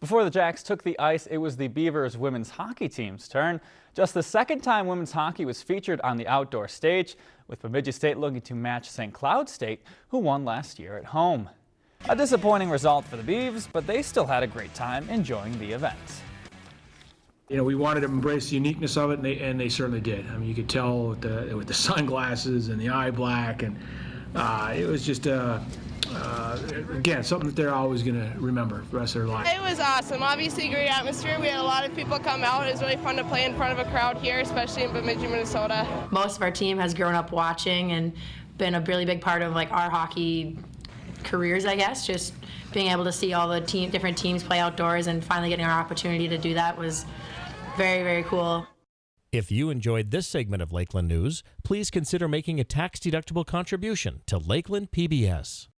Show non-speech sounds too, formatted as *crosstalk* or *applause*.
Before the Jacks took the ice, it was the Beavers women's hockey team's turn. Just the second time women's hockey was featured on the outdoor stage, with Bemidji State looking to match St. Cloud State, who won last year at home. A disappointing result for the Beavs, but they still had a great time enjoying the event. You know, we wanted to embrace the uniqueness of it, and they, and they certainly did. I mean, you could tell with the, with the *laughs* sunglasses and the eye black, and uh, it was just a, uh, again, something that they're always going to remember the rest of their life. It was awesome. Obviously, great atmosphere. We had a lot of people come out. It was really fun to play in front of a crowd here, especially in Bemidji, Minnesota. Most of our team has grown up watching and been a really big part of like our hockey careers, I guess. Just being able to see all the team, different teams play outdoors and finally getting our opportunity to do that was very, very cool. If you enjoyed this segment of Lakeland News, please consider making a tax-deductible contribution to Lakeland PBS.